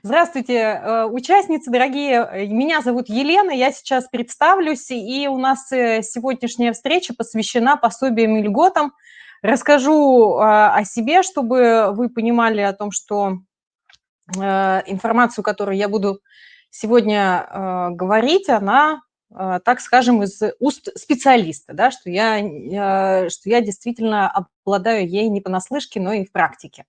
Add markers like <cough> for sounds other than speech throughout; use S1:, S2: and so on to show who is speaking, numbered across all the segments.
S1: Здравствуйте, э, участницы дорогие. Меня зовут Елена, я сейчас представлюсь, и у нас э, сегодняшняя встреча посвящена пособиям и льготам. Расскажу э, о себе, чтобы вы понимали о том, что информацию, которую я буду сегодня говорить, она, так скажем, из уст специалиста, да, что, я, что я действительно обладаю ей не понаслышке, но и в практике.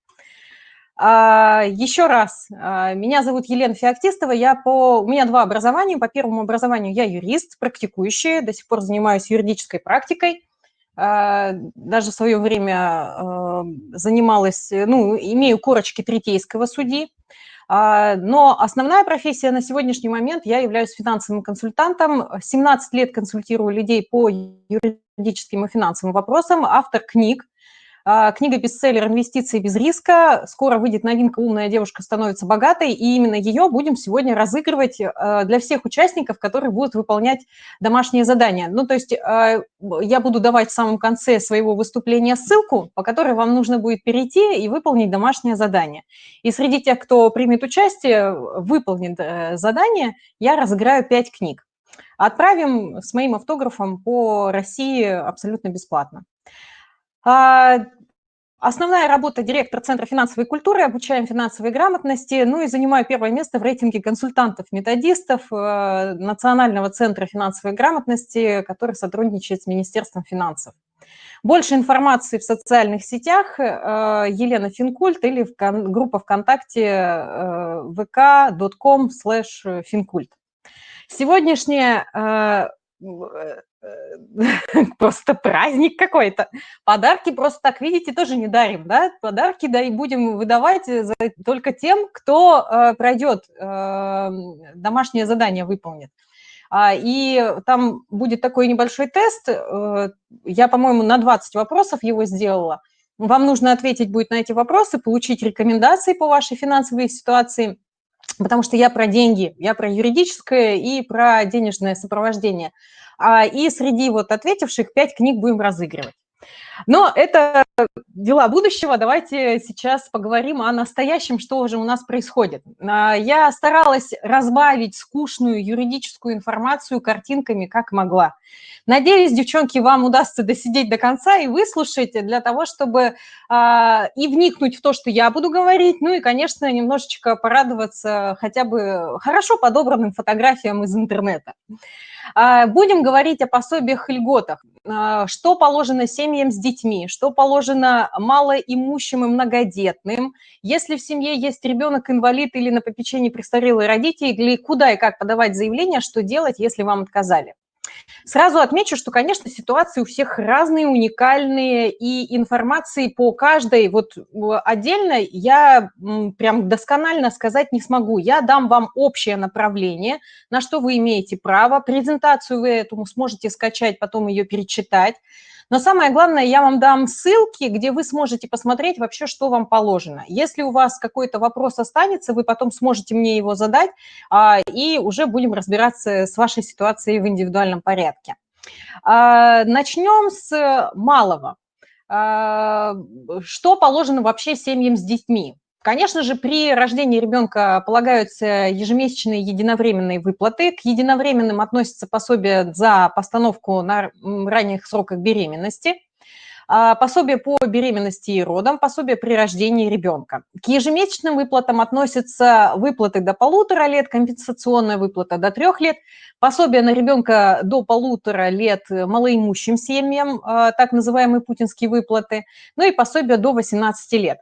S1: А, Еще раз, а, меня зовут Елена Феоктистова, я по... у меня два образования. По первому образованию я юрист, практикующий, до сих пор занимаюсь юридической практикой. А, даже в свое время занималась, ну, имею корочки третейского судьи. Но основная профессия на сегодняшний момент, я являюсь финансовым консультантом. 17 лет консультирую людей по юридическим и финансовым вопросам, автор книг, книга-бестселлер «Инвестиции без риска». Скоро выйдет новинка «Умная девушка становится богатой», и именно ее будем сегодня разыгрывать а, для всех участников, которые будут выполнять домашние задания. Ну, то есть а, я буду давать в самом конце своего выступления ссылку, по которой вам нужно будет перейти и выполнить домашнее задание. И среди тех, кто примет участие, выполнит э, задание, я разыграю 5 книг. Отправим с моим автографом по России абсолютно бесплатно. А, основная работа директора Центра финансовой культуры, обучаем финансовой грамотности, ну и занимаю первое место в рейтинге консультантов-методистов э, Национального центра финансовой грамотности, который сотрудничает с Министерством финансов. Больше информации в социальных сетях э, Елена Финкульт или в группа ВКонтакте э, vk.com slash. Сегодняшняя <laughs> просто праздник какой-то. Подарки просто так, видите, тоже не дарим, да? Подарки да и будем выдавать за, только тем, кто э, пройдет, э, домашнее задание выполнит. А, и там будет такой небольшой тест, э, я, по-моему, на 20 вопросов его сделала. Вам нужно ответить будет на эти вопросы, получить рекомендации по вашей финансовой ситуации, потому что я про деньги, я про юридическое и про денежное сопровождение. А, и среди вот ответивших пять книг будем разыгрывать. Но это дела будущего. Давайте сейчас поговорим о настоящем, что же у нас происходит. А, я старалась разбавить скучную юридическую информацию картинками, как могла. Надеюсь, девчонки, вам удастся досидеть до конца и выслушать для того, чтобы а, и вникнуть в то, что я буду говорить, ну и, конечно, немножечко порадоваться хотя бы хорошо подобранным фотографиям из интернета. А, будем говорить о пособиях и льготах. А, что положено семьям с детьми, что положено малоимущим и многодетным. Если в семье есть ребенок-инвалид или на попечении престарелые родители, куда и как подавать заявление, что делать, если вам отказали. Сразу отмечу, что, конечно, ситуации у всех разные, уникальные, и информации по каждой вот отдельно я прям досконально сказать не смогу. Я дам вам общее направление, на что вы имеете право. Презентацию вы этому сможете скачать, потом ее перечитать. Но самое главное, я вам дам ссылки, где вы сможете посмотреть вообще, что вам положено. Если у вас какой-то вопрос останется, вы потом сможете мне его задать, а, и уже будем разбираться с вашей ситуацией в индивидуальном порядке. А, начнем с малого. А, что положено вообще семьям с детьми? Конечно же, при рождении ребенка полагаются ежемесячные единовременные выплаты. К единовременным относятся пособия за постановку на ранних сроках беременности, а, пособие по беременности и родам, пособие при рождении ребенка. К ежемесячным выплатам относятся выплаты до полутора лет, компенсационная выплата до трех лет, пособие на ребенка до полутора лет малоимущим семьям, а, так называемые путинские выплаты, ну и пособие до 18 лет.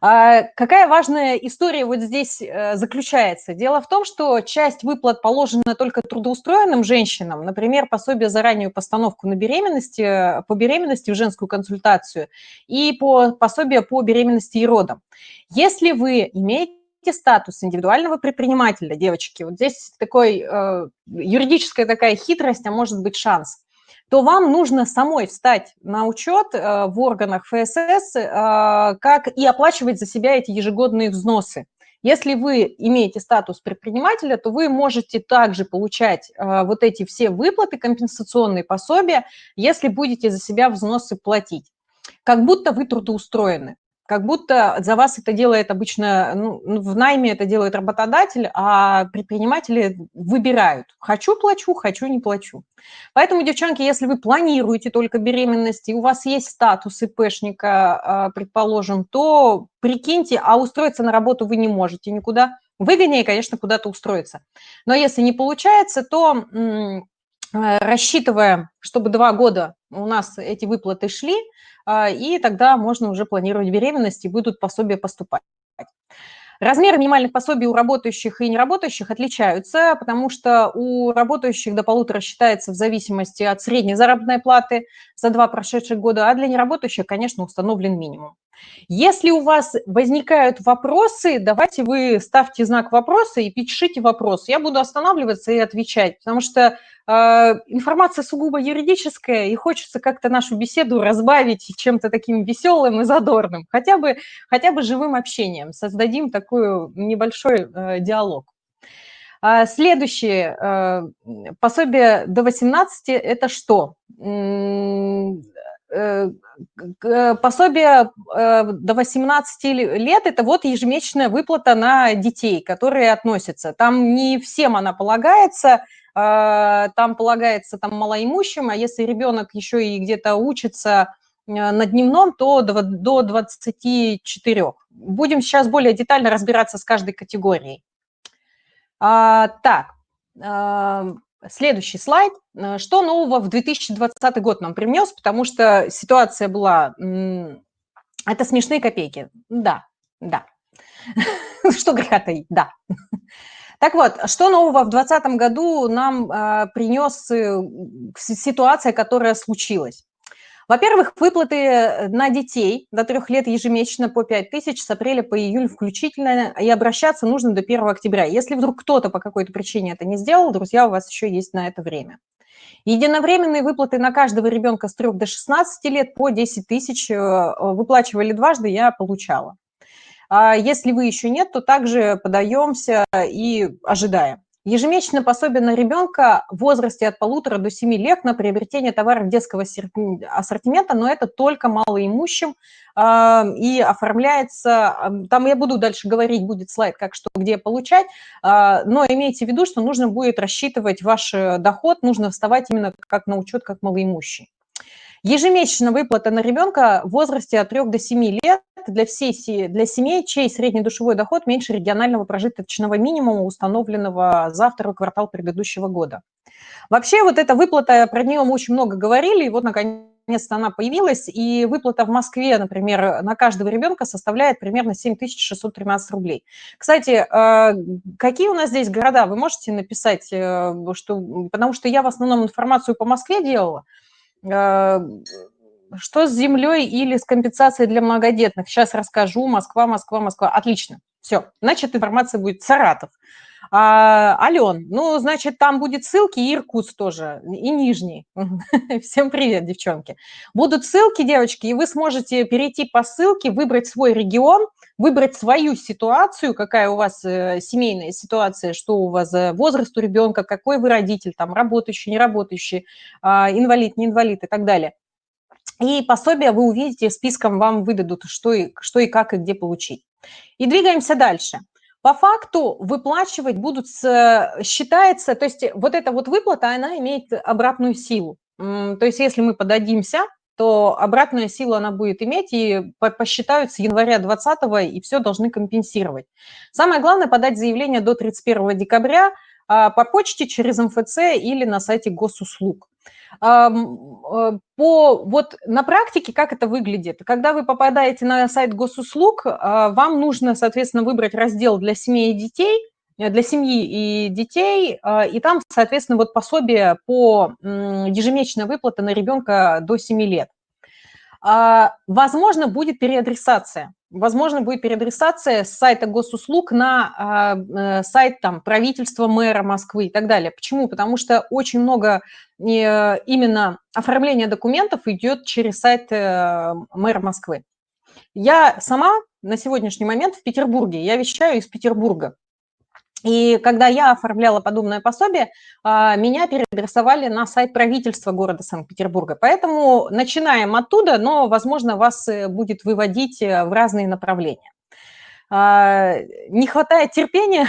S1: А какая важная история вот здесь э, заключается? Дело в том, что часть выплат положена только трудоустроенным женщинам, например, пособие за раннюю постановку на беременности, э, по беременности в женскую консультацию и по пособие по беременности и родам. Если вы имеете статус индивидуального предпринимателя, девочки, вот здесь такой э, юридическая такая хитрость, а может быть шанс то вам нужно самой встать на учет э, в органах ФСС, э, как и оплачивать за себя эти ежегодные взносы. Если вы имеете статус предпринимателя, то вы можете также получать э, вот эти все выплаты, компенсационные пособия, если будете за себя взносы платить. Как будто вы трудоустроены. Как будто за вас это делает обычно, ну, ну, в найме это делает работодатель, а предприниматели выбирают, хочу – плачу, хочу – не плачу. Поэтому, девчонки, если вы планируете только беременность, и у вас есть статус ИПшника, а, предположим, то прикиньте, а устроиться на работу вы не можете никуда. Выгоднее, конечно, куда-то устроиться. Но если не получается, то рассчитывая, чтобы два года у нас эти выплаты шли, а, и тогда можно уже планировать беременность, и будут пособия поступать. Размеры минимальных пособий у работающих и неработающих отличаются, потому что у работающих до полутора считается в зависимости от средней заработной платы за два прошедших года, а для неработающих, конечно, установлен минимум. Если у вас возникают вопросы, давайте вы ставьте знак вопроса и пишите вопрос. Я буду останавливаться и отвечать, потому что э, информация сугубо юридическая, и хочется как-то нашу беседу разбавить чем-то таким веселым и задорным, хотя бы, хотя бы живым общением. Создадим такой небольшой э, диалог. А следующее, э, пособие до 18 – это что? Э, пособие до 18 лет – это вот ежемесячная выплата на детей, которые относятся. Там не всем она полагается, там полагается там малоимущим, а если ребенок еще и где-то учится на дневном, то до 24. Будем сейчас более детально разбираться с каждой категорией. А, так, Следующий слайд. Э, что нового в 2020 год нам принес? Потому что ситуация была... Это смешные копейки. Да, да. <laughs> Что греха таить, да. Так вот, что нового в 2020 году нам э, принес э, ситуация, которая случилась? Во-первых, выплаты э, на детей до трех лет ежемесячно по 5 тысяч с апреля по июль включительно, и обращаться нужно до 1 октября. Если вдруг кто-то по какой-то причине это не сделал, друзья, у вас еще есть на это время. Единовременные выплаты на каждого ребенка с 3 до 16 лет по 10 тысяч э, выплачивали дважды, я получала. А если вы еще нет, то также подаемся и ожидаем. Ежемесячное пособие на ребенка в возрасте от полутора до семи лет на приобретение товаров детского ассортимента, но это только малоимущим э, и оформляется, там я буду дальше говорить, будет слайд, как что, где получать, но имейте в виду, что нужно будет рассчитывать ваш э, доход, нужно вставать именно как на учет, как малоимущий. Ежемесячная выплата на ребенка в возрасте от 3 до 7 лет для, всей, для семей, чей средний душевой доход меньше регионального прожиточного минимума, установленного за второй квартал предыдущего года. Вообще вот эта выплата, про нее мы очень много говорили, и вот наконец-то она появилась, и выплата в Москве, например, на каждого ребенка составляет примерно 7613 рублей. Кстати, э, какие у нас здесь города, вы можете написать, э, что, потому что я в основном информацию по Москве делала, что с землей или с компенсацией для многодетных? Сейчас расскажу. Москва, Москва, Москва. Отлично. Все. Значит, информация будет Саратов. А, Ален, ну, значит, там будет ссылки и Иркутск тоже, и Нижний. <laughs> Всем привет, девчонки. Будут ссылки, девочки, и вы сможете перейти по ссылке, выбрать свой регион, выбрать свою ситуацию, какая у вас э, семейная ситуация, что у вас за возраст у ребенка, какой вы родитель, там, работающий, не работающий, а, инвалид, не инвалид и так далее. И пособие вы увидите, списком вам выдадут, что и, что и как, и где получить. И двигаемся дальше. По факту выплачивать будут, считается, то есть вот эта вот выплата, она имеет обратную силу. То есть если мы подадимся, то обратную силу она будет иметь, и посчитают с января 20 и все должны компенсировать. Самое главное – подать заявление до 31 декабря по почте через МФЦ или на сайте госуслуг. Э, по, вот на практике как это выглядит? Когда вы попадаете на сайт госуслуг, а, вам нужно, соответственно, выбрать раздел для семьи и детей, э, для семьи и детей, а, и там, соответственно, вот пособие по ежемесячной выплате на ребенка до 7 лет. Возможно, будет переадресация возможно, будет переадресация с сайта госуслуг на а, э, сайт там, правительства мэра Москвы и так далее. Почему? Потому что очень много э, именно оформления документов идет через сайт э, мэра Москвы. Я сама на сегодняшний момент в Петербурге, я вещаю из Петербурга. И когда я оформляла подобное пособие, а, меня переадресовали на сайт правительства города Санкт-Петербурга. Поэтому начинаем оттуда, но, возможно, вас э, будет выводить э, в разные направления. А, не хватает терпения?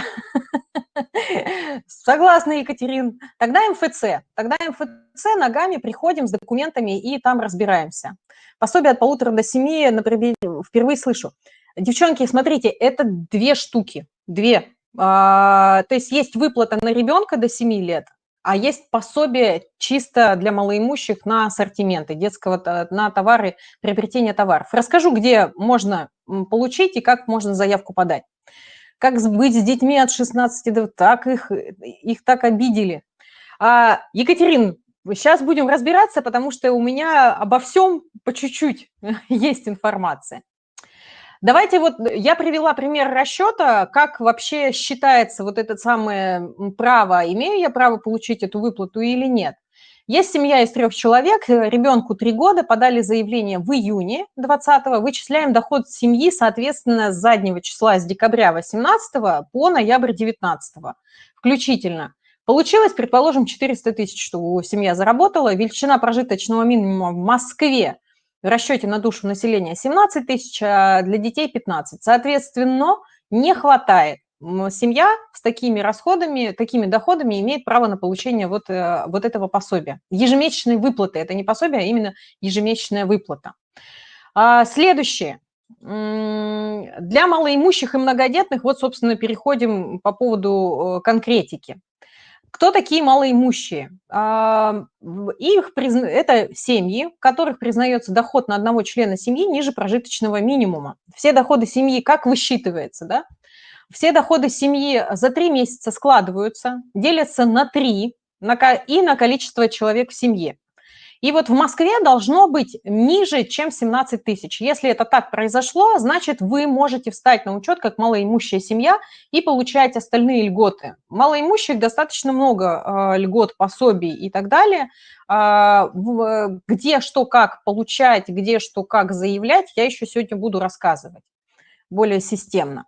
S1: <laughs> Согласна, Екатерин. Тогда МФЦ. Тогда МФЦ ногами приходим с документами и там разбираемся. Пособие от полутора до семи, например, впервые слышу. Девчонки, смотрите, это две штуки, две. А, то есть есть выплата на ребенка до 7 лет, а есть пособие чисто для малоимущих на ассортименты детского, на товары, приобретение товаров. Расскажу, где можно получить и как можно заявку подать. Как быть с детьми от 16 до... Так их, их так обидели. А, Екатерин, сейчас будем разбираться, потому что у меня обо всем по чуть-чуть <laughs> есть информация. Давайте вот, я привела пример расчета, как вообще считается вот это самое право, имею я право получить эту выплату или нет. Есть семья из трех человек, э, ребенку три года, подали заявление в июне 20 вычисляем доход семьи, соответственно, с заднего числа, с декабря 18 по ноябрь 19 включительно. Получилось, предположим, 400 тысяч, что семья заработала, величина прожиточного минимума в Москве в расчете на душу населения 17 тысяч, а для детей 15. Соответственно, не хватает. Семья с такими расходами, такими доходами имеет право на получение вот, э, вот этого пособия. Ежемесячной выплаты, это не пособие, а именно ежемесячная выплата. А, следующее. Для малоимущих и многодетных, вот, собственно, переходим по поводу э, конкретики. Кто такие малоимущие? А, их это семьи, в которых признается доход на одного члена семьи ниже прожиточного минимума. Все доходы семьи как высчитывается, да? Все доходы семьи за три месяца складываются, делятся на три и на количество человек в семье. И вот в Москве должно быть ниже, чем 17 тысяч. Если это так произошло, значит, вы можете встать на учет как малоимущая семья и получать остальные льготы. Малоимущих достаточно много э, льгот, пособий и так далее. Э, где что как получать, где что как заявлять, я еще сегодня буду рассказывать более системно.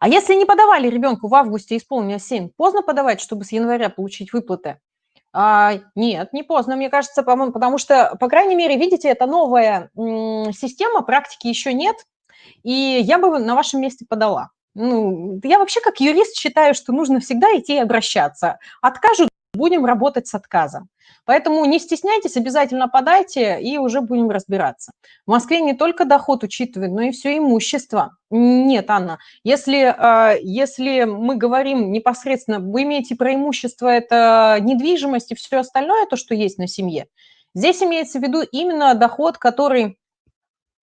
S1: А если не подавали ребенку в августе исполнилось 7, поздно подавать, чтобы с января получить выплаты? А, нет, не поздно, мне кажется, потому что, по крайней мере, видите, это новая система, практики еще нет, и я бы на вашем месте подала. Ну, я вообще как юрист считаю, что нужно всегда идти и обращаться. Откажут, будем работать с отказом. Поэтому не стесняйтесь, обязательно подайте, и уже будем разбираться. В Москве не только доход учитывают, но и все имущество. Нет, Анна, если, а, если мы говорим непосредственно, вы имеете про имущество, это недвижимость и все остальное, то, что есть на семье, здесь имеется в виду именно доход, который,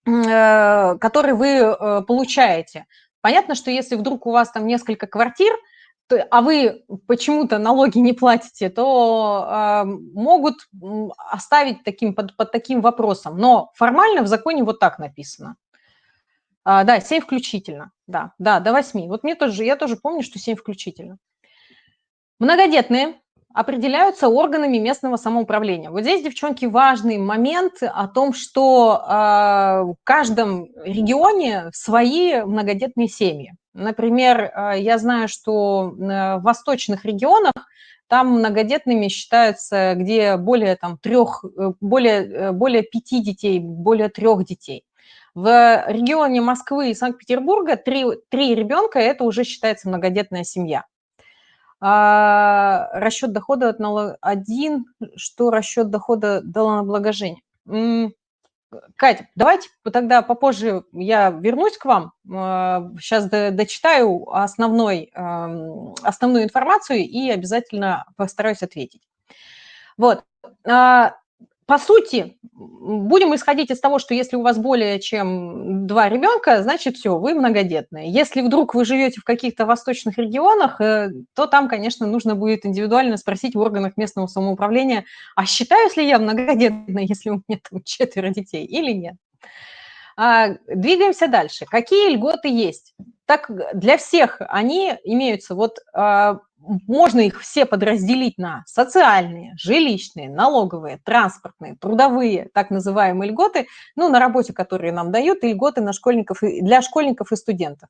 S1: э, который вы э, получаете. Понятно, что если вдруг у вас там несколько квартир – а вы почему-то налоги не платите, то э, могут оставить таким, под, под таким вопросом. Но формально в законе вот так написано. А, да, 7 включительно, да, да, до 8. Вот мне тоже, я тоже помню, что 7 включительно. Многодетные определяются органами местного самоуправления. Вот здесь, девчонки, важный момент о том, что э, в каждом регионе свои многодетные семьи. Например, э, я знаю, что э, в восточных регионах там многодетными считаются, где более там трех, э, более, более пяти детей, более трех детей. В регионе Москвы и Санкт-Петербурга три, три ребенка – это уже считается многодетная семья. А расчет дохода от налога один, что расчет дохода до налогообложения. Катя, давайте тогда попозже я вернусь к вам. Сейчас а, дочитаю основной, основную информацию и обязательно постараюсь ответить. Вот. По сути, будем исходить из того, что если у вас более чем два ребенка, значит, все, вы многодетные. Если вдруг вы живете в каких-то восточных регионах, э, то там, конечно, нужно будет индивидуально спросить в органах местного самоуправления, а считаюсь ли я многодетной, <laughs> если у меня там четверо детей или нет. А, двигаемся дальше. Какие льготы есть? Так для всех они имеются. Вот а, можно их все подразделить на социальные, жилищные, налоговые, транспортные, трудовые, так называемые льготы, ну, на работе, которые нам дают, и льготы на школьников, для школьников и студентов.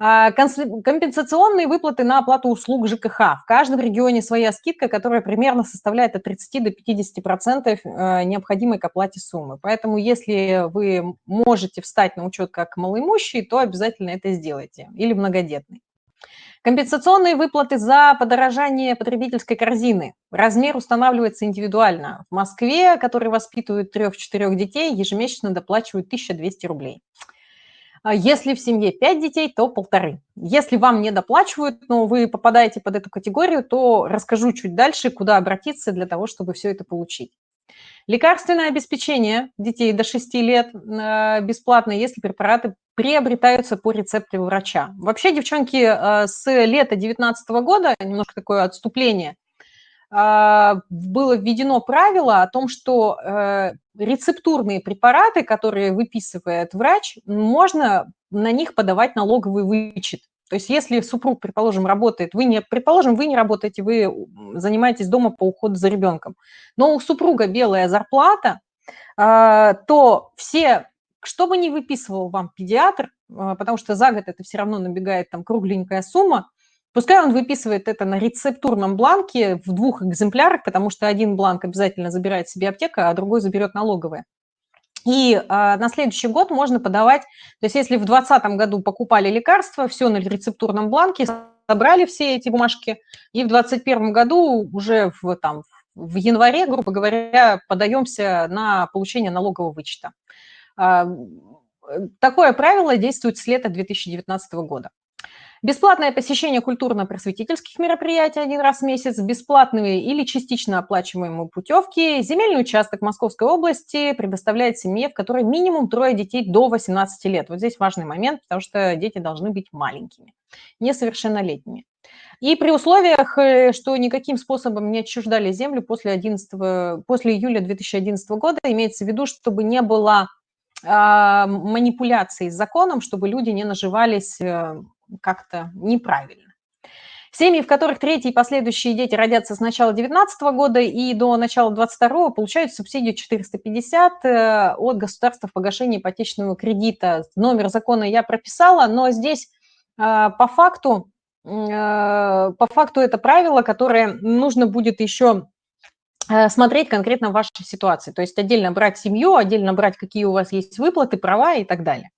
S1: А, компенсационные выплаты на оплату услуг ЖКХ. В каждом регионе своя скидка, которая примерно составляет от 30 до 50 процентов э, необходимой к оплате суммы. Поэтому если вы можете встать на учет как малоимущий, то обязательно это сделайте. Или многодетный. Компенсационные выплаты за подорожание потребительской корзины. Размер устанавливается индивидуально. В Москве, который воспитывает трех-четырех детей, ежемесячно доплачивают 1200 рублей. А если в семье 5 детей, то полторы. Если вам не доплачивают, но вы попадаете под эту категорию, то расскажу чуть дальше, куда обратиться для того, чтобы все это получить. Лекарственное обеспечение детей до 6 лет э, бесплатно, если препараты приобретаются по рецепту врача. Вообще, девчонки, э, с лета 2019 года, немножко такое отступление, э, было введено правило о том, что рецептурные препараты, которые выписывает врач, можно на них подавать налоговый вычет. То есть если супруг, предположим, работает, вы не, предположим, вы не работаете, вы занимаетесь дома по уходу за ребенком, но у супруга белая зарплата, то все, что бы ни выписывал вам педиатр, а, потому что за год это все равно набегает там кругленькая сумма, пускай он выписывает это на рецептурном бланке в двух экземплярах, потому что один бланк обязательно забирает себе аптека, а другой заберет налоговая. И э, на следующий год можно подавать, то есть если в 2020 году покупали лекарства, все на рецептурном бланке, собрали все эти бумажки, и в 2021 году уже в, там, в январе, грубо говоря, подаемся на получение налогового вычета. Э, такое правило действует с лета 2019 года. Бесплатное посещение культурно-просветительских мероприятий один раз в месяц, бесплатные или частично оплачиваемые путевки. Земельный участок Московской области предоставляет семье, в которой минимум трое детей до 18 лет. Вот здесь важный момент, потому что дети должны быть маленькими, несовершеннолетними. И при условиях, э, что никаким способом не отчуждали землю после, 11, после июля 2011 года, имеется в виду, чтобы не было манипуляций с законом, чтобы люди не наживались э, как-то неправильно. Семьи, в которых третьи и последующие дети родятся с начала 2019 года и до начала 2022 получают субсидию 450 э, от государства в погашении ипотечного кредита. Номер закона я прописала, но здесь э, по факту, э, по факту это правило, которое нужно будет еще смотреть конкретно вашей ситуации. То есть отдельно брать семью, отдельно брать, какие у вас есть выплаты, права и так далее.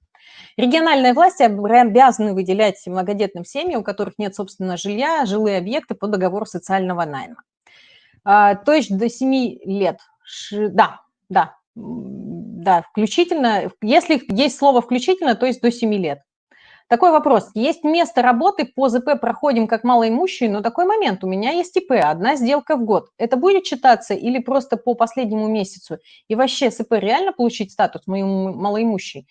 S1: Региональные власти обязаны выделять многодетным семьям, у которых нет собственного жилья, жилые объекты по договору социального найма. А, то есть до 7 лет. Да, да, да, включительно. Если есть слово «включительно», то есть до 7 лет. Такой вопрос. Есть место работы, по ЗП проходим как малоимущие, но такой момент. У меня есть ИП, одна сделка в год. Это будет читаться или просто по последнему месяцу? И вообще СП реально получить статус моему малоимущий?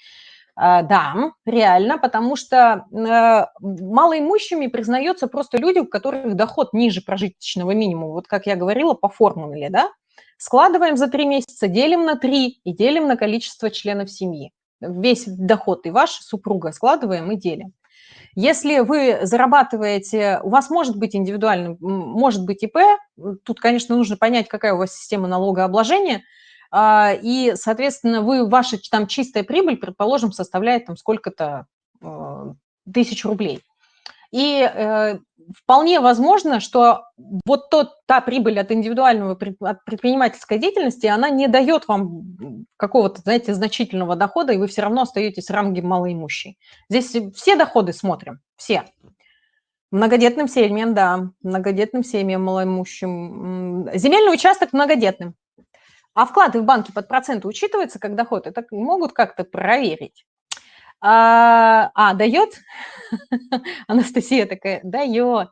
S1: А, да, реально, потому что э, малоимущими признаются просто люди, у которых доход ниже прожиточного минимума. Вот как я говорила, по формуле, да? Складываем за три месяца, делим на три и делим на количество членов семьи. Весь доход и ваш, супруга, складываем и делим. Если вы зарабатываете, у вас может быть индивидуальный, может быть ИП, тут, конечно, нужно понять, какая у вас система налогообложения – а, и, соответственно, вы, ваша там чистая прибыль, предположим, составляет там сколько-то а, тысяч рублей. И э, вполне возможно, что вот тот, та прибыль от индивидуального от предпринимательской деятельности, она не дает вам какого-то, знаете, значительного дохода, и вы все равно остаетесь в ранге малоимущий. Здесь все доходы смотрим, все. Многодетным семьям, да, многодетным семьям, малоимущим. Земельный участок многодетным. А вклады в банке под проценты учитываются как доход? Это могут как-то проверить. А, а дает? <laughs> Анастасия такая, дает.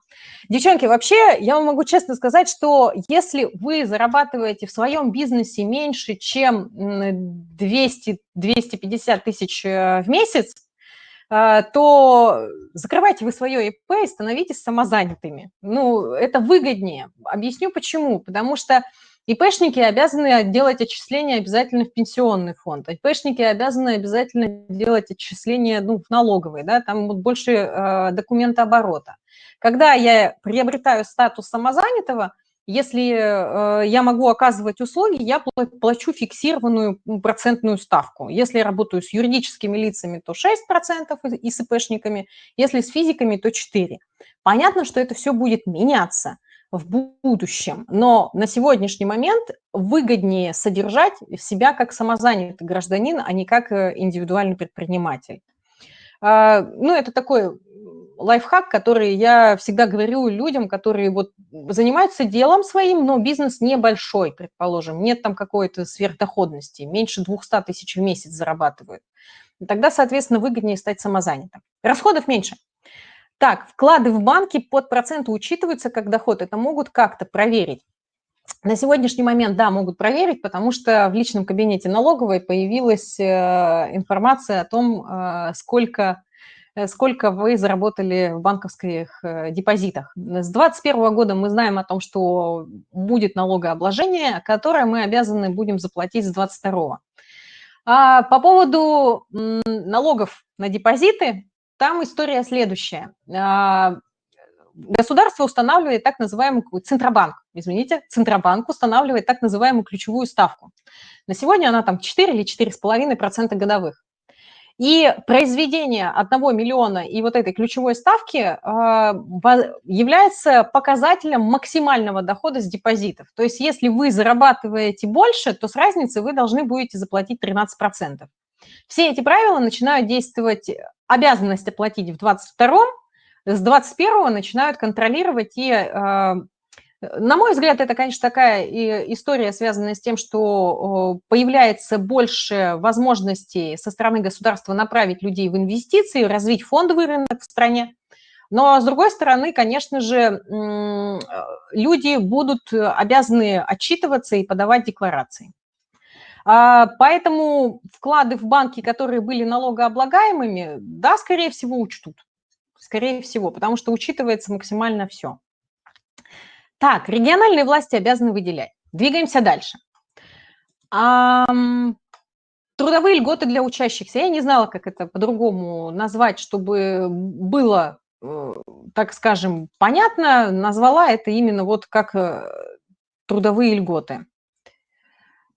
S1: Девчонки, вообще, я вам могу честно сказать, что если вы зарабатываете в своем бизнесе меньше, чем 200-250 тысяч э, в месяц, то закрывайте вы свое ИП и становитесь самозанятыми. Ну, это выгоднее. Объясню почему. Потому что ИПшники обязаны делать отчисления обязательно в пенсионный фонд, ИПшники обязаны обязательно делать отчисления ну, в налоговый, да, там вот больше э, документа оборота. Когда я приобретаю статус самозанятого, если э, я могу оказывать услуги, я плачу фиксированную процентную ставку. Если я работаю с юридическими лицами, то 6% и с ИПшниками, если с физиками, то 4%. Понятно, что это все будет меняться в будущем, но на сегодняшний момент выгоднее содержать себя как самозанятый гражданин, а не как э, индивидуальный предприниматель. А, ну, это такой лайфхак, который я всегда говорю людям, которые вот занимаются делом своим, но бизнес небольшой, предположим, нет там какой-то сверхдоходности, меньше 200 тысяч в месяц зарабатывают. Тогда, соответственно, выгоднее стать самозанятым. Расходов меньше. Так, вклады в банки под проценты учитываются как доход, это могут как-то проверить. На сегодняшний момент, да, могут проверить, потому что в личном кабинете налоговой появилась э, информация о том, э, сколько сколько вы заработали в банковских э, депозитах. С 2021 года мы знаем о том, что будет налогообложение, которое мы обязаны будем заплатить с 2022. А по поводу налогов на депозиты, там история следующая. А, государство устанавливает так называемый Центробанк, извините, Центробанк устанавливает так называемую ключевую ставку. На сегодня она там 4 или 4,5% годовых. И произведение одного миллиона и вот этой ключевой ставки а, является показателем максимального дохода с депозитов. То есть если вы зарабатываете больше, то с разницы вы должны будете заплатить 13%. Все эти правила начинают действовать, обязанность оплатить в 22 с 21 начинают контролировать и а, на мой взгляд, это, конечно, такая история, связанная с тем, что появляется больше возможностей со стороны государства направить людей в инвестиции, развить фондовый рынок в стране. Но, с другой стороны, конечно же, люди будут обязаны отчитываться и подавать декларации. А, поэтому вклады в банки, которые были налогооблагаемыми, да, скорее всего, учтут. Скорее всего, потому что учитывается максимально все. Так, региональные власти обязаны выделять. Двигаемся дальше. Трудовые льготы для учащихся. Я не знала, как это по-другому назвать, чтобы было, э, так скажем, понятно. Назвала это именно вот как э, трудовые льготы.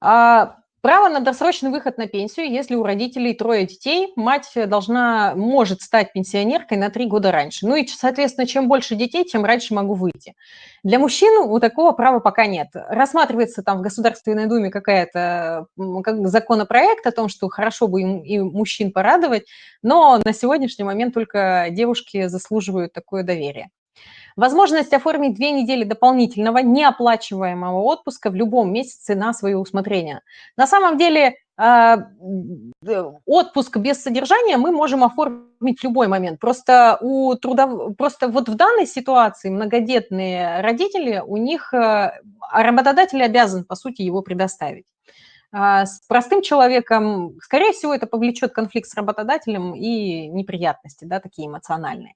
S1: А, Право на досрочный выход на пенсию, если у родителей трое детей, мать должна, может стать пенсионеркой на три года раньше. Ну и, соответственно, чем больше детей, тем раньше могу выйти. Для мужчин у такого права пока нет. Рассматривается там в Государственной Думе какая-то как законопроект о том, что хорошо бы им, и мужчин порадовать, но на сегодняшний момент только девушки заслуживают такое доверие. Возможность оформить две недели дополнительного неоплачиваемого отпуска в любом месяце на свое усмотрение. На самом деле а, отпуск без содержания мы можем оформить в любой момент. Просто, у трудов... Просто вот в данной ситуации многодетные родители, у них а, работодатель обязан, по сути, его предоставить. А, с простым человеком, скорее всего, это повлечет конфликт с работодателем и неприятности, да, такие эмоциональные.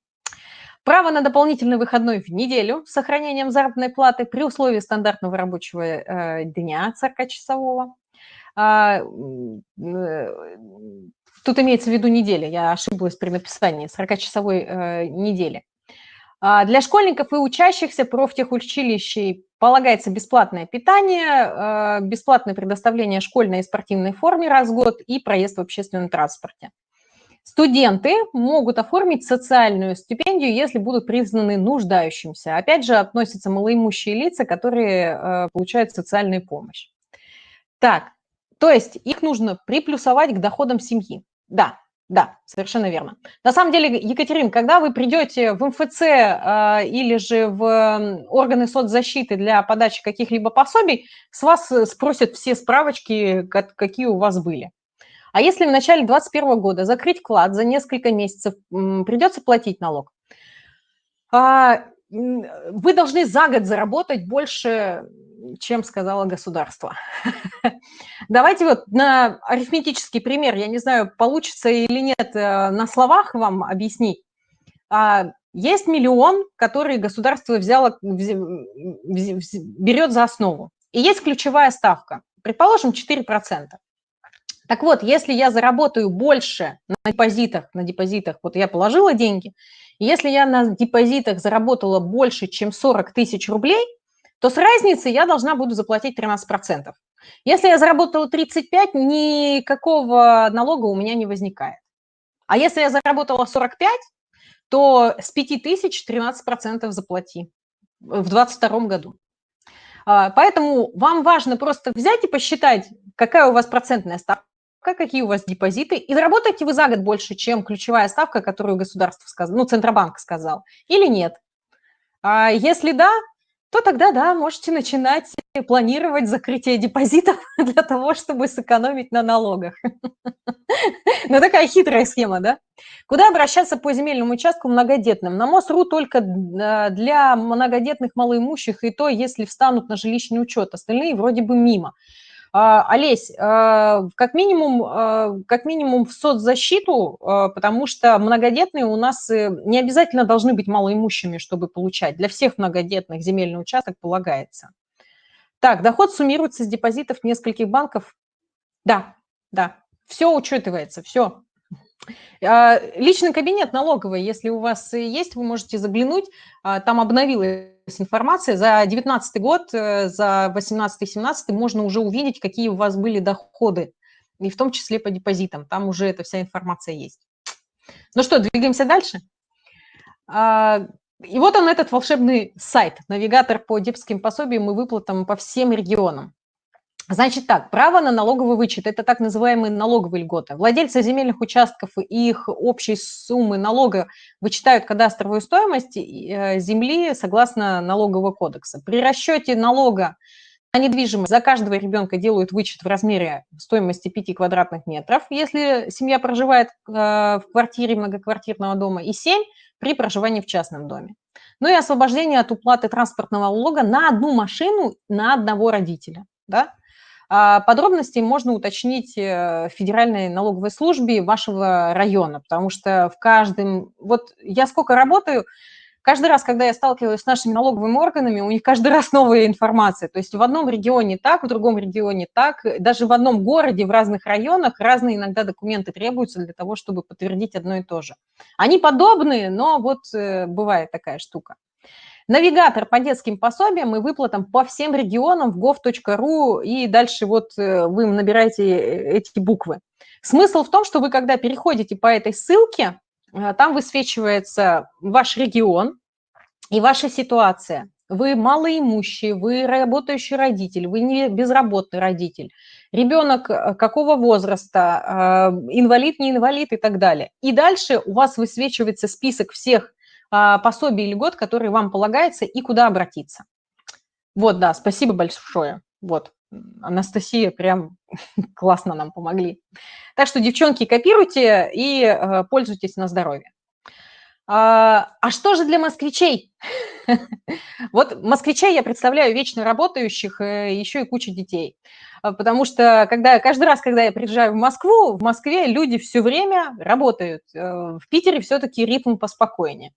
S1: Право на дополнительный выходной в неделю с сохранением заработной платы при условии стандартного рабочего э, дня 40-часового. А, э, тут имеется в виду неделя, я ошиблась при написании 40-часовой э, недели. А, для школьников и учащихся профтехучилищей полагается бесплатное питание, бесплатное предоставление школьной и спортивной форме раз в год и проезд в общественном транспорте. Студенты могут оформить социальную стипендию, если будут признаны нуждающимся. Опять же, относятся малоимущие лица, которые э, получают социальную помощь. Так, то есть их нужно приплюсовать к доходам семьи. Да, да, совершенно верно. На самом деле, Екатерин, когда вы придете в МФЦ э, или же в органы соцзащиты для подачи каких-либо пособий, с вас спросят все справочки, какие у вас были. А если в начале 2021 года закрыть вклад за несколько месяцев, придется платить налог. А, вы должны за год заработать больше, чем сказала государство. <laughs> Давайте вот на арифметический пример, я не знаю, получится или нет э, на словах вам объяснить. А, есть миллион, который государство взяло, берет за основу. И есть ключевая ставка, предположим, 4%. Так вот, если я заработаю больше на депозитах, на депозитах, вот я положила деньги, если я на депозитах заработала больше, чем 40 тысяч рублей, то с разницы я должна буду заплатить 13%. Если я заработала 35, никакого налога у меня не возникает. А если я заработала 45, то с 5 тысяч 13% заплати в 2022 году. А, поэтому вам важно просто взять и посчитать, какая у вас процентная ставка, какие у вас депозиты, и заработаете вы за год больше, чем ключевая ставка, которую государство сказал, ну, Центробанк сказал, или нет. А если да, то тогда, да, можете начинать планировать закрытие депозитов <laughs> для того, чтобы сэкономить на налогах. <laughs> Ну, такая хитрая схема, да? Куда обращаться по земельному участку многодетным? На МОСРУ только а, для многодетных малоимущих, и то, если встанут на жилищный учет. Остальные вроде бы мимо. А, Олесь, а, как минимум, а, как минимум в соцзащиту, потому что многодетные у нас э, не обязательно должны быть малоимущими, чтобы получать. Для всех многодетных земельный участок полагается. Так, доход суммируется с депозитов нескольких банков. Да, да, все учитывается, все. Личный кабинет налоговый, если у вас есть, вы можете заглянуть, там обновилась информация. За 2019 год, э, за 2018-2017 можно уже увидеть, какие у вас были доходы, и в том числе по депозитам. Там уже эта вся информация есть. Ну что, двигаемся дальше. И вот он, этот волшебный сайт, навигатор по депским пособиям и выплатам по всем регионам. Значит так, право на налоговый вычет – это так называемые налоговые льготы. Владельцы земельных участков и их общей суммы налога вычитают кадастровую стоимость э, земли согласно налогового кодекса. При расчете налога на недвижимость за каждого ребенка делают вычет в размере стоимости 5 квадратных метров, если семья проживает э, в квартире многоквартирного дома, и 7 при проживании в частном доме. Ну и освобождение от уплаты транспортного налога на одну машину на одного родителя. Да? А подробности можно уточнить э, в Федеральной налоговой службе вашего района, потому что в каждом... Вот я сколько работаю, каждый раз, когда я сталкиваюсь с нашими налоговыми органами, у них каждый <laughs> раз новая информация. То есть в одном регионе так, в другом регионе так, даже в одном городе, в разных районах разные иногда документы требуются для того, чтобы подтвердить одно и то же. Они подобные, но вот э, бывает такая штука. Навигатор по детским пособиям и выплатам по всем регионам в gov.ru, и дальше вот э, вы набираете э, эти буквы. Смысл в том, что вы, когда переходите по этой ссылке, э, там высвечивается ваш регион и ваша ситуация. Вы малоимущий, вы работающий родитель, вы не безработный родитель, ребенок какого возраста, инвалид, не инвалид и так далее. И дальше у вас высвечивается список всех пособий или год, который вам полагается, и куда обратиться. Вот, да, спасибо большое. Вот, Анастасия прям <laughs> классно нам помогли. Так что, девчонки, копируйте и э, пользуйтесь на здоровье. А, а что же для москвичей? <laughs> Вот москвичей я представляю вечно работающих, э, еще и куча детей. А, потому что когда, каждый раз, когда я приезжаю в Москву, в Москве люди все время работают. Э, в Питере все-таки ритм поспокойнее.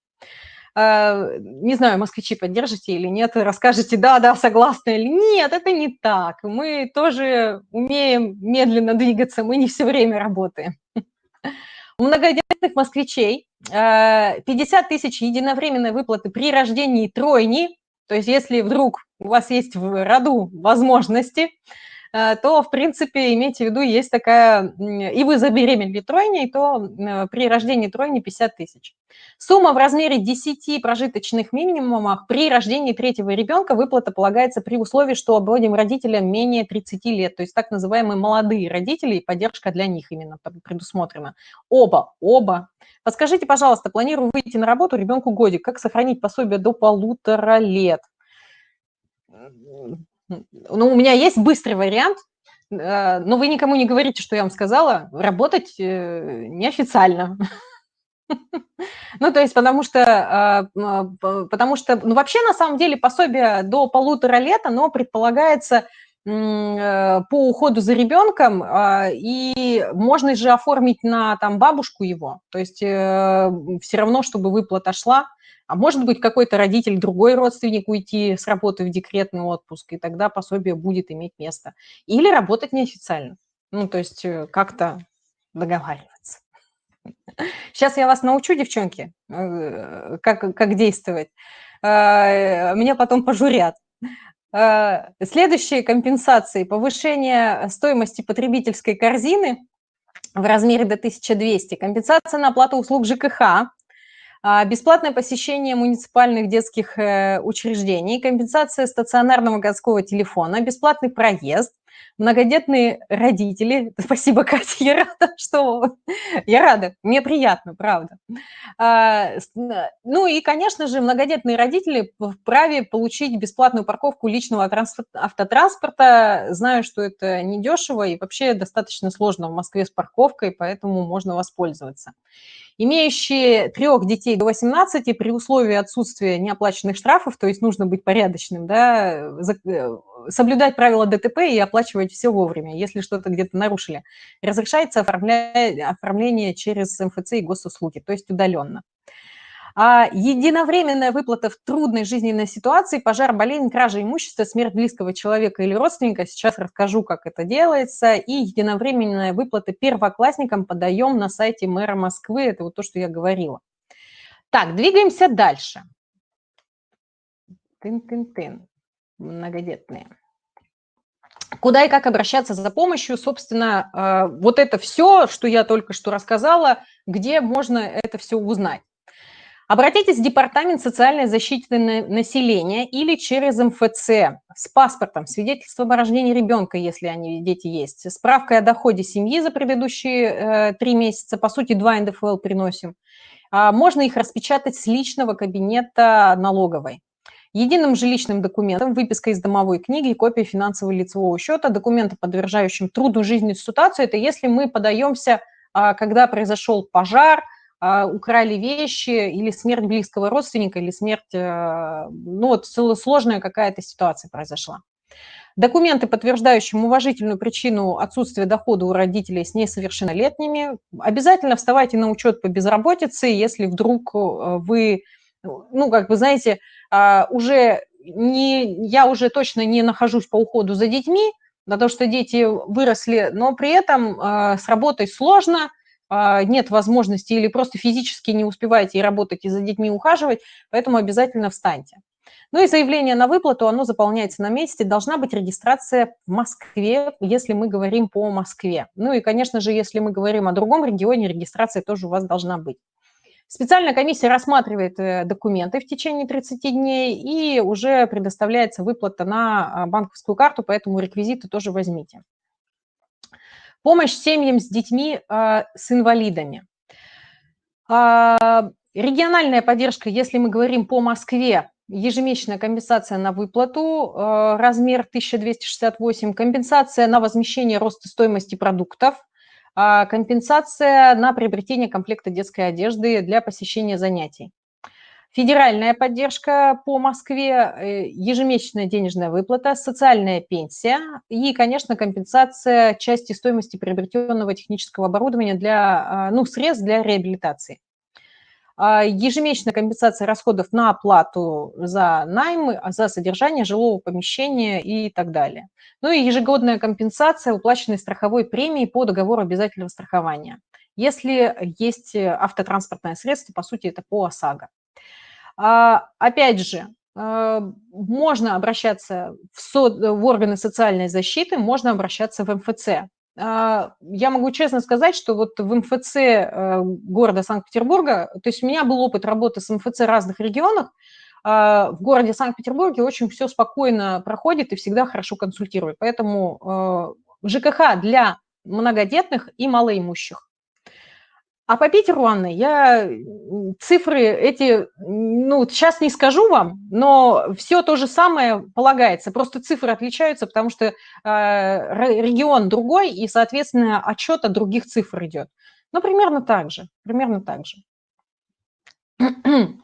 S1: А, не знаю, москвичи поддержите или нет, расскажете, да, да, согласна или нет, это не так. Мы тоже умеем медленно двигаться, мы не все время работаем. <laughs> У многодетных москвичей 50 а, тысяч единовременной выплаты при рождении тройни, то есть если вдруг у вас есть в роду возможности, Э, то, в принципе, имейте в виду, есть такая, и вы забеременели тройней, то э, при рождении тройни 50 тысяч. Сумма в размере 10 прожиточных минимумов при рождении третьего ребенка выплата полагается при условии, что обоим родителям менее 30 лет, то есть так называемые молодые родители, и поддержка для них именно предусмотрена. Оба, оба. Подскажите, пожалуйста, планирую выйти на работу ребенку годик, как сохранить пособие до полутора лет? Ну, у меня есть быстрый вариант, э, но вы никому не говорите, что я вам сказала, работать э, неофициально. <laughs> Ну, то есть, потому что, а, потому что, ну, вообще, на самом деле, пособие до полутора лет, оно предполагается э, по уходу за ребенком, а, и можно же оформить на там бабушку его, то есть все равно, чтобы выплата шла, а может быть, какой-то родитель, другой родственник уйти с работы в декретный отпуск, и тогда пособие будет иметь место. Или работать неофициально. Ну, то есть э, как-то договариваться. <laughs> Сейчас я вас научу, девчонки, э, как, как действовать. Э, меня потом пожурят. Э, следующие компенсации – повышение стоимости потребительской корзины в размере до 1200, компенсация на оплату услуг ЖКХ, а, бесплатное посещение муниципальных детских э, учреждений, компенсация стационарного городского телефона, бесплатный проезд, многодетные родители. <laughs> Спасибо, Катя, я рада, <laughs> что... Я рада, мне приятно, правда. А, ну и, конечно же, многодетные родители вправе получить бесплатную парковку личного автотранспорта. Знаю, что это недешево и вообще достаточно сложно в Москве с парковкой, поэтому можно воспользоваться. Имеющие трех детей до 18 при условии отсутствия неоплаченных штрафов, то есть нужно быть порядочным, да, э, соблюдать правила ДТП и оплачивать все вовремя, если что-то где-то нарушили. Разрешается оформление через МФЦ и госуслуги, то есть удаленно. А единовременная выплата в трудной жизненной ситуации, пожар, болезнь, кража имущества, смерть близкого человека или родственника, сейчас расскажу, как это делается, и единовременная выплата первоклассникам подаем на сайте мэра Москвы, это вот то, что я говорила. Так, двигаемся дальше. Тын-тын-тын, многодетные. Куда и как обращаться за помощью, собственно, э, вот это все, что я только что рассказала, где можно это все узнать. Обратитесь в Департамент социальной защиты населения или через МФЦ с паспортом, свидетельством о рождении ребенка, если они дети есть, справкой о доходе семьи за предыдущие э, три месяца, по сути, два НДФЛ приносим. А можно их распечатать с личного кабинета налоговой. Единым жилищным документом, выписка из домовой книги копия финансового лицевого счета, документы, подтверждающим трудную жизненную ситуацию, это если мы подаемся, а, когда произошел пожар – украли вещи или смерть близкого родственника, или смерть, э, ну вот сложная какая-то ситуация произошла. Документы, подтверждающие уважительную причину отсутствия дохода у родителей с несовершеннолетними. Обязательно вставайте на учет по безработице, если вдруг э, вы, ну, как вы знаете, а, уже не, я уже точно не нахожусь по уходу за детьми, то, что дети выросли, но при этом э, с работой сложно, а, нет возможности или просто физически не успеваете и работать, и за детьми ухаживать, поэтому обязательно встаньте. Ну и заявление на выплату, оно заполняется на месте, должна быть регистрация в Москве, если мы говорим по Москве. Ну и, конечно же, если мы говорим о другом регионе, регистрация тоже у вас должна быть. Специальная комиссия рассматривает э, документы в течение 30 дней и уже предоставляется выплата на а, банковскую карту, поэтому реквизиты тоже возьмите. Помощь семьям с детьми э, с инвалидами. Э, региональная поддержка, если мы говорим по Москве, ежемесячная компенсация на выплату, э, размер 1268, компенсация на возмещение роста стоимости продуктов, компенсация на приобретение комплекта детской одежды для посещения занятий. Федеральная поддержка по Москве, э, ежемесячная денежная выплата, социальная пенсия и, конечно, компенсация части стоимости приобретенного технического оборудования для, а, ну, средств для реабилитации. А, ежемесячная компенсация расходов на оплату за найм, за содержание жилого помещения и так далее. Ну и ежегодная компенсация уплаченной страховой премии по договору обязательного страхования. Если есть автотранспортное средство, по сути, это по ОСАГО. А, опять же, а, можно обращаться в, со, в органы социальной защиты, можно обращаться в МФЦ. А, я могу честно сказать, что вот в МФЦ э, города Санкт-Петербурга, то есть у меня был опыт работы с МФЦ разных регионах, в городе Санкт-Петербурге очень все спокойно проходит и всегда хорошо консультирует. Поэтому ЖКХ для многодетных и малоимущих. А по Питеру, Анна, я цифры эти, ну, сейчас не скажу вам, но все то же самое полагается. Просто цифры отличаются, потому что э, регион другой, и, соответственно, отчет от других цифр идет. Ну, примерно так же, примерно так же. <clears throat>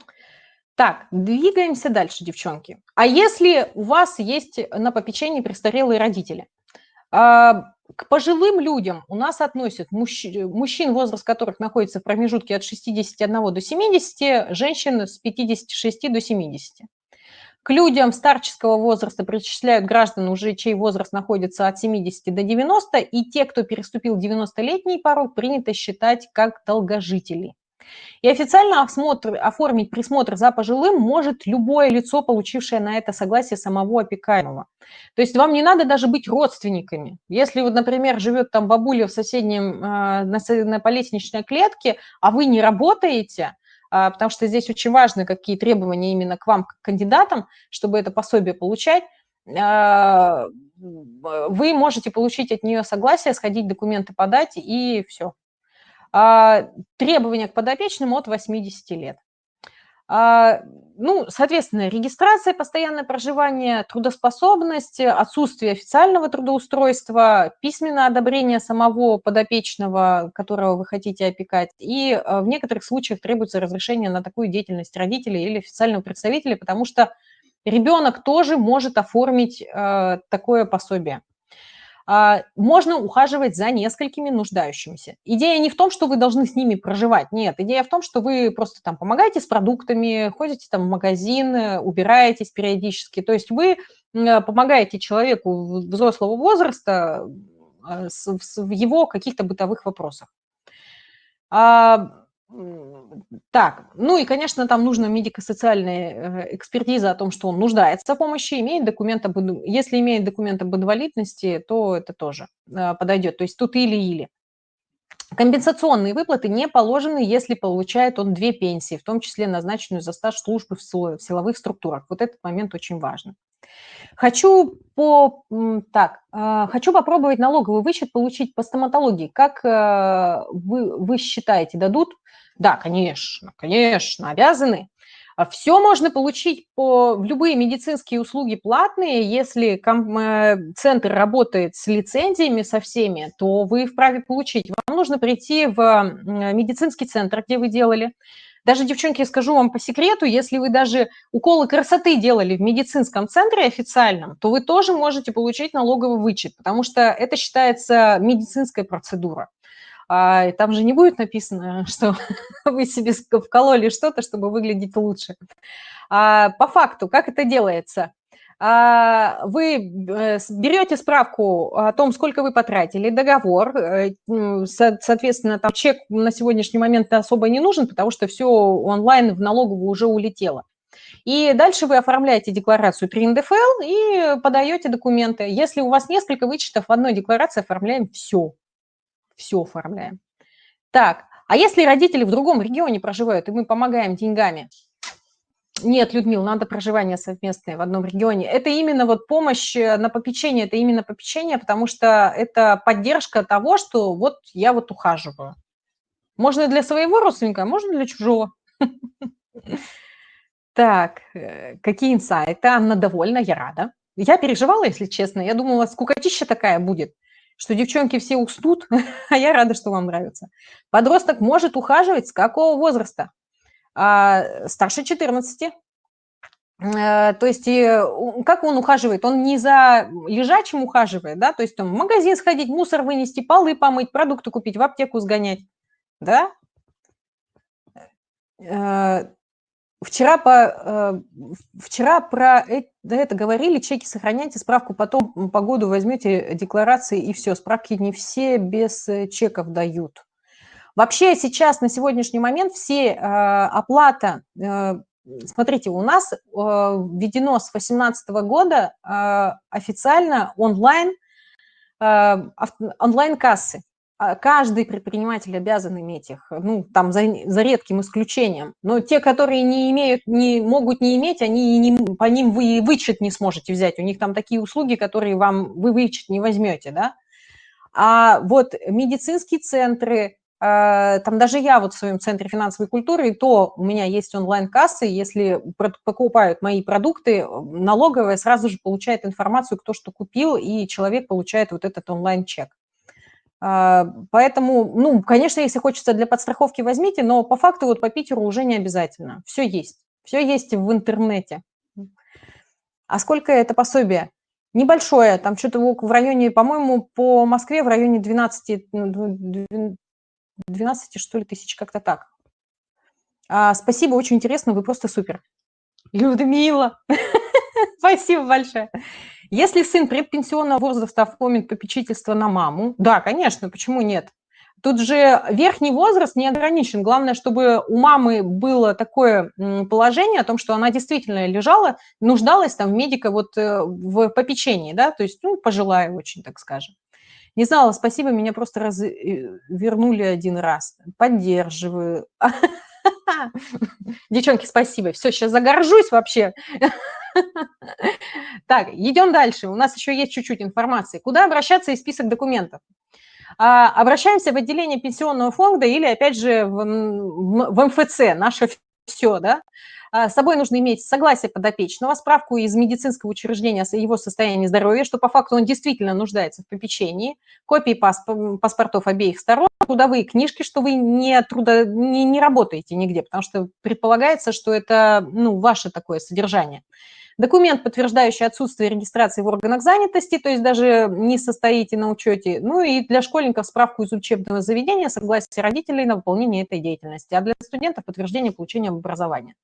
S1: Так, двигаемся дальше, девчонки. А если у вас есть на попечении престарелые родители? А, к пожилым людям у нас относят мужчин, мужчин, возраст которых находится в промежутке от 61 до 70, женщин с 56 до 70. К людям старческого возраста причисляют граждан, уже чей возраст находится от 70 до 90, и те, кто переступил 90-летний порог, принято считать как долгожителей. И официально осмотр, оформить присмотр за пожилым может любое лицо, получившее на это согласие самого опекаемого. То есть вам не надо даже быть родственниками. Если, вот, например, живет там бабуля в соседнем, э, на, на по клетке, а вы не работаете, э, потому что здесь очень важны какие требования именно к вам, к кандидатам, чтобы это пособие получать, э, вы можете получить от нее согласие, сходить документы подать и все. А, требования к подопечным от 80 лет. А, ну, соответственно, регистрация, постоянное проживание, трудоспособность, отсутствие официального трудоустройства, письменное одобрение самого подопечного, которого вы хотите опекать, и а, в некоторых случаях требуется разрешение на такую деятельность родителей или официального представителя, потому что ребенок тоже может оформить такое пособие. А, можно ухаживать за несколькими нуждающимися. Идея не в том, что вы должны с ними проживать, нет. Идея в том, что вы просто там помогаете с продуктами, ходите там в магазин, убираетесь периодически. То есть вы помогаете человеку взрослого возраста а, в его каких-то бытовых вопросах. Так, ну и, конечно, там нужна медико-социальная э, экспертиза о том, что он нуждается в помощи, имеет документ об, если имеет документ об инвалидности, то это тоже э, подойдет. То есть тут или-или. Компенсационные выплаты не положены, если получает он две пенсии, в том числе назначенную за стаж службы в силовых структурах. Вот этот момент очень важен. Хочу, по, так, э, хочу попробовать налоговый вычет получить по стоматологии. Как вы, вы считаете, дадут да, конечно, конечно, обязаны. А Все можно получить по любые медицинские услуги платные. Если э, центр работает с лицензиями, со всеми, то вы вправе получить. Вам нужно прийти в медицинский центр, где вы делали. Даже, девчонки, скажу вам по секрету, если вы даже уколы красоты делали в медицинском центре официальном, то вы тоже можете получить налоговый вычет, потому что это считается медицинская процедура. А, там же не будет написано, <laughs> что вы себе вкололи что-то, чтобы выглядеть лучше. А, по факту, как это делается? А, вы э, берете справку о том, сколько вы потратили, договор, э, соответственно, там чек на сегодняшний момент особо не нужен, потому что все онлайн в налоговую уже улетело. И дальше вы оформляете декларацию при НДФЛ и подаете документы. Если у вас несколько вычетов в одной декларации, оформляем все все оформляем. Так, а если родители в другом регионе проживают, и мы помогаем деньгами? Нет, Людмила, надо проживание совместное в одном регионе. Это именно вот помощь э, на попечение, это именно попечение, потому что это поддержка того, что вот я вот ухаживаю. Можно для своего родственника, а можно для чужого. <laughs> Так, э, какие инсайты? Анна довольна, я рада. Я переживала, если честно. Я думала, скукотища такая будет что девчонки все уснут, <laughs> а я рада, что вам нравится. Подросток может ухаживать с какого возраста? А, старше 14. А, то есть как он ухаживает? Он не за лежачим ухаживает, да, то есть там в магазин сходить, мусор вынести, полы помыть, продукты купить, в аптеку сгонять, да? Э, Вчера, по, э, вчера про это говорили, чеки сохраняйте, справку потом по году возьмете декларации и все. Справки не все без э, чеков дают. Вообще сейчас на сегодняшний момент все э, оплата, смотрите, у нас введено с 2018 года официально онлайн, онлайн-кассы. А, каждый предприниматель обязан иметь их, ну, там, за, за редким исключением. Но те, которые не имеют, не могут не иметь, они не, по ним вы вычет не сможете взять. У них там такие услуги, которые вам вы вычет не возьмете, да. А вот медицинские центры, а, там даже я вот в своем центре финансовой культуры, и то у меня есть онлайн-кассы, если покупают мои продукты, налоговая сразу же получает информацию, кто что купил, и человек получает вот этот онлайн-чек. А, поэтому, ну, конечно, если хочется для подстраховки, возьмите, но по факту вот по Питеру уже не обязательно. Все есть. Все есть в интернете. А сколько это пособие? Небольшое, там что-то в районе, по-моему, по Москве в районе 12, 12 ну, что ли, тысяч, как-то так. А, спасибо, очень интересно, вы просто супер. Людмила, <laughs> спасибо большое. Если сын предпенсионного возраста оформит попечительство на маму, да, конечно, почему нет? Тут же верхний возраст не ограничен. Главное, чтобы у мамы было такое положение о том, что она действительно лежала, нуждалась там в медика вот э, в попечении, да, то есть, ну, пожилая очень, так скажем. Не знала, спасибо, меня просто раз... Э, вернули один раз. Поддерживаю. <laughs> <laughs> Девчонки, спасибо. Все, сейчас загоржусь вообще. <laughs> Так, идем дальше. У нас еще есть чуть-чуть информации. Куда обращаться и список документов? А, обращаемся в отделение пенсионного фонда или, опять же, в, МФЦ, наше все, да. А, с собой нужно иметь согласие подопечного, справку из медицинского учреждения о его состоянии здоровья, что по факту он действительно нуждается в попечении, копии паспортов обеих сторон, трудовые книжки, что вы не, трудо, не, не работаете нигде, потому что предполагается, что это ну, ваше такое содержание. Документ, подтверждающий отсутствие регистрации в органах занятости, то есть даже не состоите на учете. Ну и для школьников справку из учебного заведения, согласие родителей на выполнение этой деятельности. А для студентов подтверждение получения образования.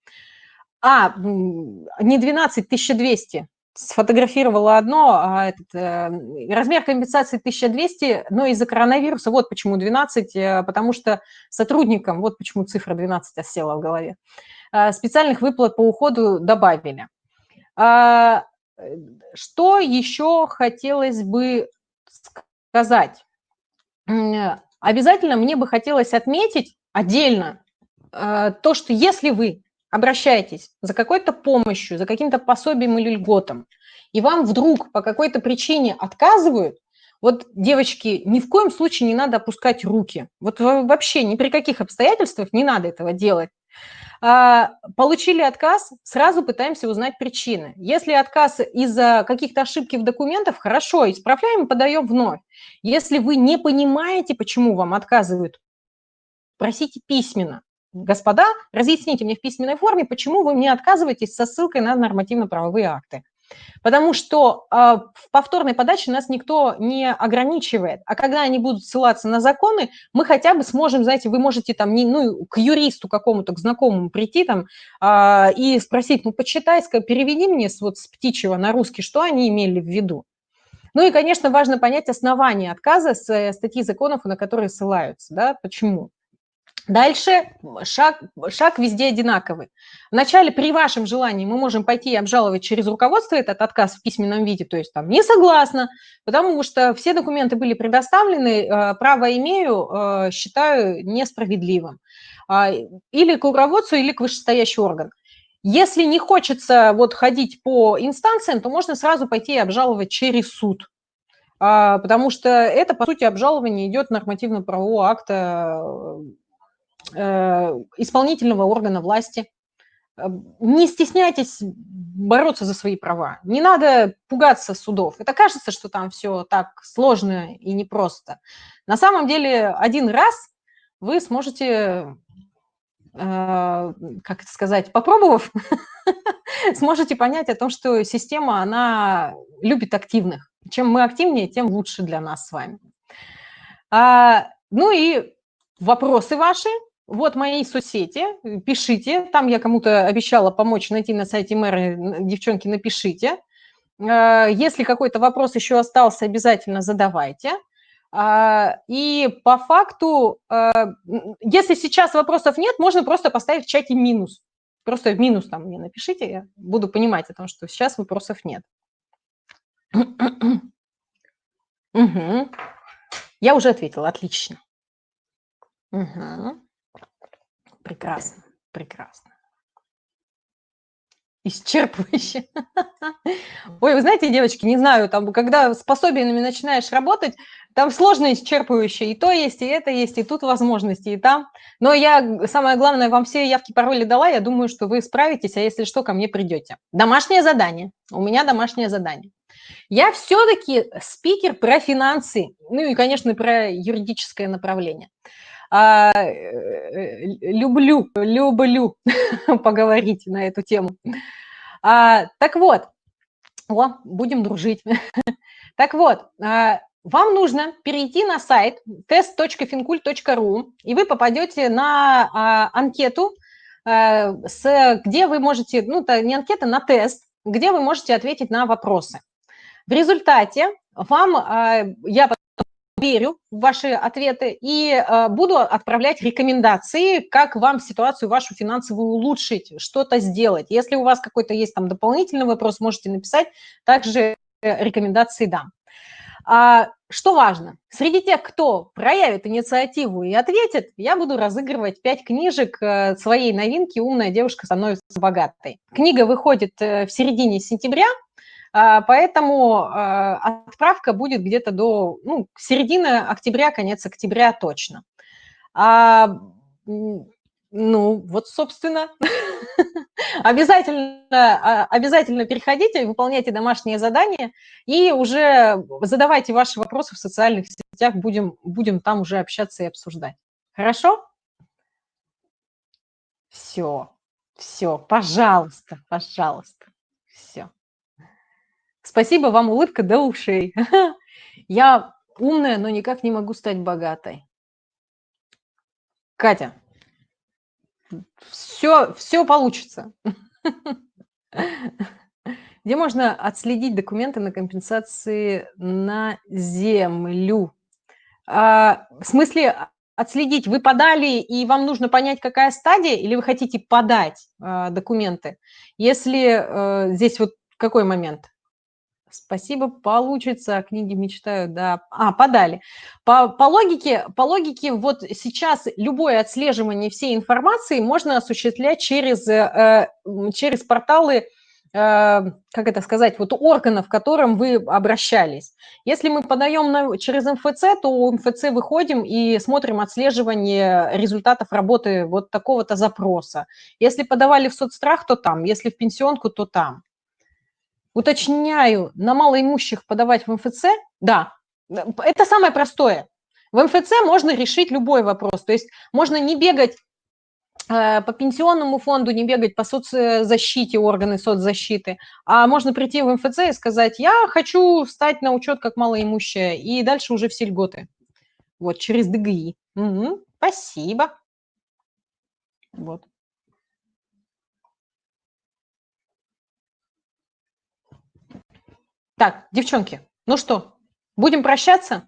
S1: А, не 12, 1200 сфотографировала одно, а этот, э, размер компенсации 1200, но из-за коронавируса, вот почему 12, э, потому что сотрудникам, вот почему цифра 12 осела в голове, э, специальных выплат по уходу добавили. А, что еще хотелось бы сказать? Обязательно мне бы хотелось отметить отдельно а, то, что если вы обращаетесь за какой-то помощью, за каким-то пособием или льготом, и вам вдруг по какой-то причине отказывают, вот, девочки, ни в коем случае не надо опускать руки. Вот вообще ни при каких обстоятельствах не надо этого делать. А, получили отказ, сразу пытаемся узнать причины. Если отказ из-за каких-то ошибки в документах, хорошо, исправляем и подаем вновь. Если вы не понимаете, почему вам отказывают, просите письменно. Господа, разъясните мне в письменной форме, почему вы мне отказываетесь со ссылкой на нормативно-правовые акты. Потому что э, в повторной подаче нас никто не ограничивает. А когда они будут ссылаться на законы, мы хотя бы сможем, знаете, вы можете там не, ну, к юристу какому-то, к знакомому прийти там э, и спросить, ну, почитай, переведи мне с, вот с птичьего на русский, что они имели в виду. Ну и, конечно, важно понять основания отказа с э, статьи законов, на которые ссылаются, да, почему. Дальше шаг, шаг везде одинаковый. Вначале при вашем желании мы можем пойти и обжаловать через руководство этот отказ в письменном виде, то есть там не согласна, потому что все документы были предоставлены, э, право имею, э, считаю несправедливым. А, или к руководству, или к вышестоящий орган. Если не хочется вот ходить по инстанциям, то можно сразу пойти и обжаловать через суд, а, потому что это, по сути, обжалование идет нормативно-правового акта Э, исполнительного органа власти. Э, не стесняйтесь бороться за свои права. Не надо пугаться судов. Это кажется, что там все так сложно и непросто. На самом деле один раз вы сможете, э, как это сказать, попробовав, <laughs> сможете понять о том, что система, она любит активных. Чем мы активнее, тем лучше для нас с вами. А, ну и вопросы ваши вот мои соцсети, пишите. Там я кому-то обещала помочь найти на сайте мэра. Девчонки, напишите. Э, если какой-то вопрос еще остался, обязательно задавайте. А, и по факту, э, если сейчас вопросов нет, можно просто поставить в чате минус. Просто минус там мне напишите, я буду понимать о том, что сейчас вопросов нет. Угу. Я уже ответила, отлично. Угу. Прекрасно, прекрасно. Исчерпывающе. <laughs> Ой, вы знаете, девочки, не знаю, там, когда с пособиями начинаешь работать, там сложно исчерпывающе. И то есть, и это есть, и тут возможности, и там. Но я, самое главное, вам все явки, пароли дала. Я думаю, что вы справитесь, а если что, ко мне придете. Домашнее задание. У меня домашнее задание. Я все-таки спикер про финансы, ну и, конечно, про юридическое направление. А, э, люблю, люблю <laughs> поговорить на эту тему. А, так вот, о, будем дружить. <laughs> так вот, а, вам нужно перейти на сайт test.fincult.ru, и вы попадете на а, анкету, а, с, где вы можете, ну, это не анкета, на тест, где вы можете ответить на вопросы. В результате вам, а, я верю в ваши ответы и э, буду отправлять рекомендации, как вам ситуацию вашу финансовую улучшить, что-то сделать. Если у вас какой-то есть там дополнительный вопрос, можете написать, также рекомендации дам. А, что важно, среди тех, кто проявит инициативу и ответит, я буду разыгрывать пять книжек э, своей новинки «Умная девушка становится богатой». Книга выходит э, в середине сентября, поэтому э, отправка будет где-то до ну, середины октября, конец октября точно. А, ну, вот, собственно, <laughs> обязательно, а, обязательно переходите, выполняйте домашние задания и уже задавайте ваши вопросы в социальных сетях, будем, будем там уже общаться и обсуждать. Хорошо? Все, все, пожалуйста, пожалуйста, все. Спасибо вам, улыбка до ушей. <laughs> Я умная, но никак не могу стать богатой. Катя, все, все получится. <laughs> Где можно отследить документы на компенсации на землю? А, в смысле, отследить, вы подали, и вам нужно понять, какая стадия, или вы хотите подать а, документы? Если а, здесь вот какой момент? Спасибо, получится. Книги мечтаю, да. А, подали. По, по, логике, по логике, вот сейчас любое отслеживание всей информации можно осуществлять через, э, через порталы, э, как это сказать, вот органов, к которым вы обращались. Если мы подаем на, через МФЦ, то у МФЦ выходим и смотрим отслеживание результатов работы вот такого-то запроса. Если подавали в соцстрах, то там. Если в пенсионку, то там. Уточняю, на малоимущих подавать в МФЦ? Да, это самое простое. В МФЦ можно решить любой вопрос. То есть можно не бегать э, по пенсионному фонду, не бегать по соцзащите, органы соцзащиты, а можно прийти в МФЦ и сказать, я хочу встать на учет как малоимущая, и дальше уже все льготы. Вот, через ДГИ. Угу, спасибо. Вот. Так, девчонки, ну что, будем прощаться?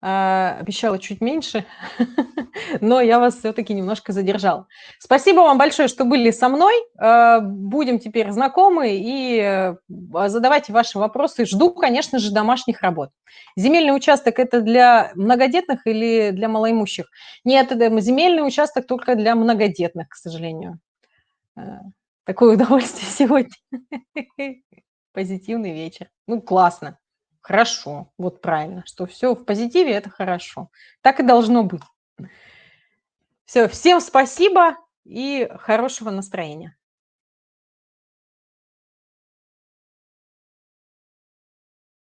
S1: А, обещала чуть меньше, <laughs> но я вас все-таки немножко задержала. Спасибо вам большое, что были со мной. А, будем теперь знакомы и а, задавайте ваши вопросы. Жду, конечно же, домашних работ. Земельный участок – это для многодетных или для малоимущих? Нет, это земельный участок только для многодетных, к сожалению. Такое <laughs> удовольствие сегодня. <laughs> Позитивный вечер. Ну, классно. Хорошо. Вот правильно, что все в позитиве – это хорошо. Так и должно быть. Все, всем спасибо и хорошего настроения.